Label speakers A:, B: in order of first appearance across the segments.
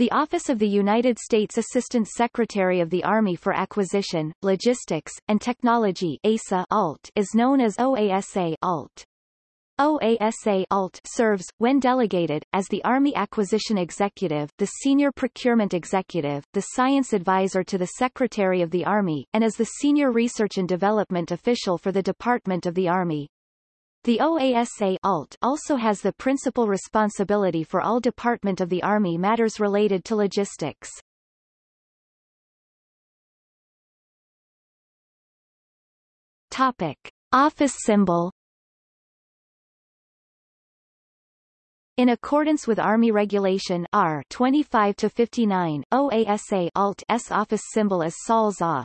A: The Office of the United States Assistant Secretary of the Army for Acquisition, Logistics, and Technology ASA ALT is known as OASA ALT. OASA ALT serves, when delegated, as the Army Acquisition Executive, the Senior Procurement Executive, the Science Advisor to the Secretary of the Army, and as the Senior Research and Development Official for the Department of the Army. The OASA ALT also has the principal responsibility for all Department of the Army matters related to logistics. Topic. Office symbol In accordance with Army Regulation R 25 to 59, OASA ALT S office symbol is SOL ZA.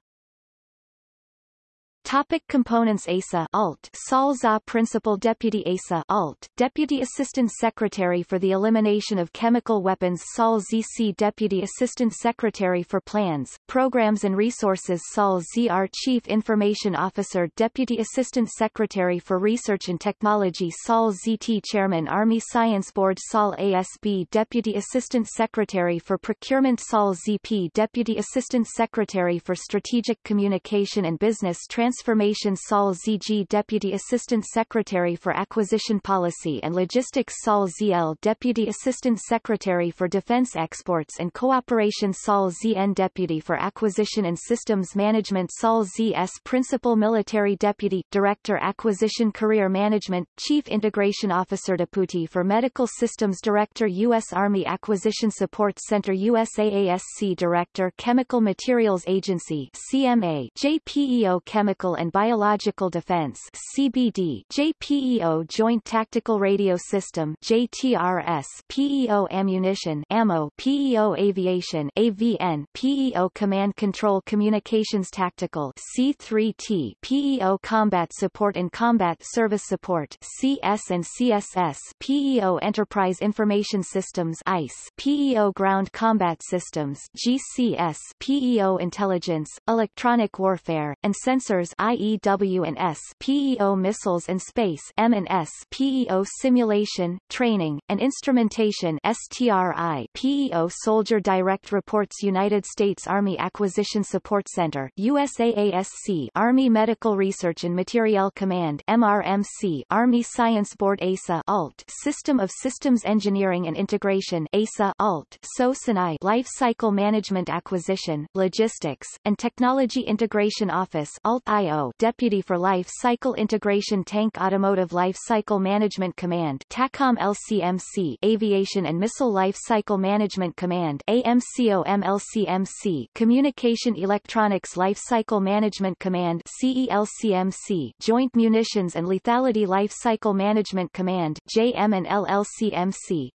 A: Topic components ASA Alt Sol ZA Principal Deputy ASA Alt Deputy Assistant Secretary for the Elimination of Chemical Weapons Sol ZC Deputy Assistant Secretary for Plans, Programs and Resources Sol ZR Chief Information Officer Deputy Assistant Secretary for Research and Technology Sol ZT Chairman Army Science Board Sol ASB Deputy Assistant Secretary for Procurement Sol ZP Deputy Assistant Secretary for Strategic Communication and Business Transfer Transformation Sol ZG Deputy Assistant Secretary for Acquisition Policy and Logistics Sol ZL Deputy Assistant Secretary for Defense Exports and Cooperation Sol ZN Deputy for Acquisition and Systems Management Sol ZS Principal Military Deputy Director Acquisition Career Management Chief Integration Officer Deputy for Medical Systems Director U.S. Army Acquisition Support Center USAASC Director Chemical Materials Agency CMA JPEO Chemical Chemical and Biological Defense CBD JPEO Joint Tactical Radio System JTRS PEO Ammunition AMMO PEO Aviation AVN PEO Command Control Communications Tactical C3T PEO Combat Support and Combat Service Support CS and CSS PEO Enterprise Information Systems ICE PEO Ground Combat Systems GCS PEO Intelligence, Electronic Warfare, and Sensors IEW and S PEO Missiles and Space M and S PEO Simulation, Training, and Instrumentation STRI PEO Soldier Direct Reports United States Army Acquisition Support Center USAASC Army Medical Research and Materiel Command MRMC Army Science Board ASA ALT System of Systems Engineering and Integration ASA ALT SOSINI Life Cycle Management Acquisition, Logistics, and Technology Integration Office ALT IO Deputy for Life Cycle Integration Tank Automotive Life Cycle Management Command TACOM LCMC Aviation and Missile Life Cycle Management Command AMCOM LCMC Communication Electronics Life Cycle Management Command CELCMC Joint Munitions and Lethality Life Cycle Management Command JM and LLCMC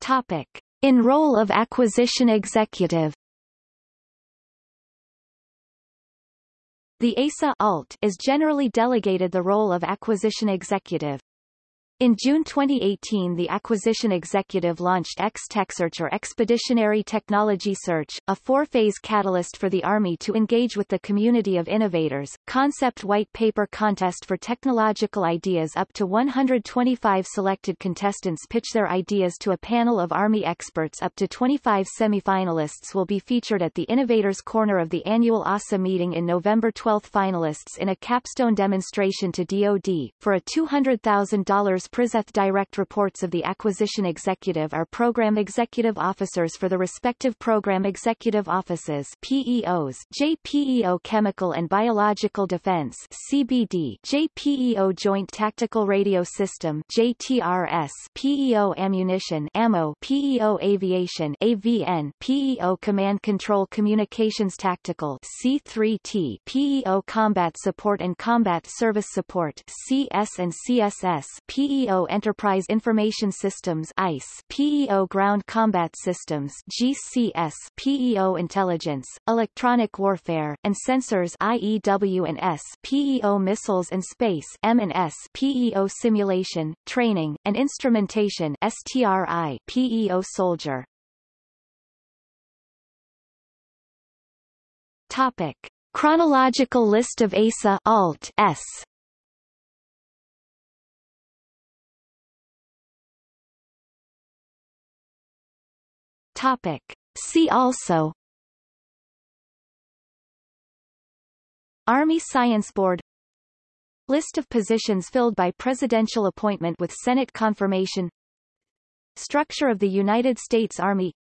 A: Topic. In role of acquisition executive The ASA ALT is generally delegated the role of acquisition executive. In June 2018 the acquisition executive launched X-TechSearch or Expeditionary Technology Search, a four-phase catalyst for the Army to engage with the community of innovators, concept white paper contest for technological ideas up to 125 selected contestants pitch their ideas to a panel of Army experts up to 25 semifinalists will be featured at the Innovators Corner of the annual ASA meeting in November. 12 finalists in a capstone demonstration to DoD, for a $200,000 Prizeth direct reports of the acquisition executive are program executive officers for the respective program executive offices PEOs JPEO Chemical and Biological Defense CBD JPEO Joint Tactical Radio System JTRS PEO Ammunition AMMO PEO Aviation AVN PEO Command Control Communications Tactical C3T PEO Combat Support and Combat Service Support CS and CSS PEO PEO Enterprise Information Systems ICE, PEO Ground Combat Systems GCS, PEO Intelligence, Electronic Warfare, and Sensors IEW and S, PEO Missiles and Space M and S, PEO Simulation, Training, and Instrumentation STRI, PEO Soldier. Topic. Chronological list of ASA Alt S Topic. See also. Army Science Board. List of positions filled by presidential appointment with Senate confirmation. Structure of the United States Army.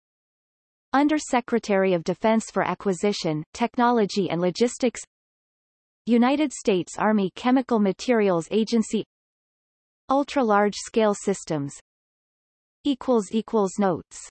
A: Under Secretary of Defense for Acquisition, Technology and Logistics. United States Army Chemical Materials Agency. Ultra-large scale systems Notes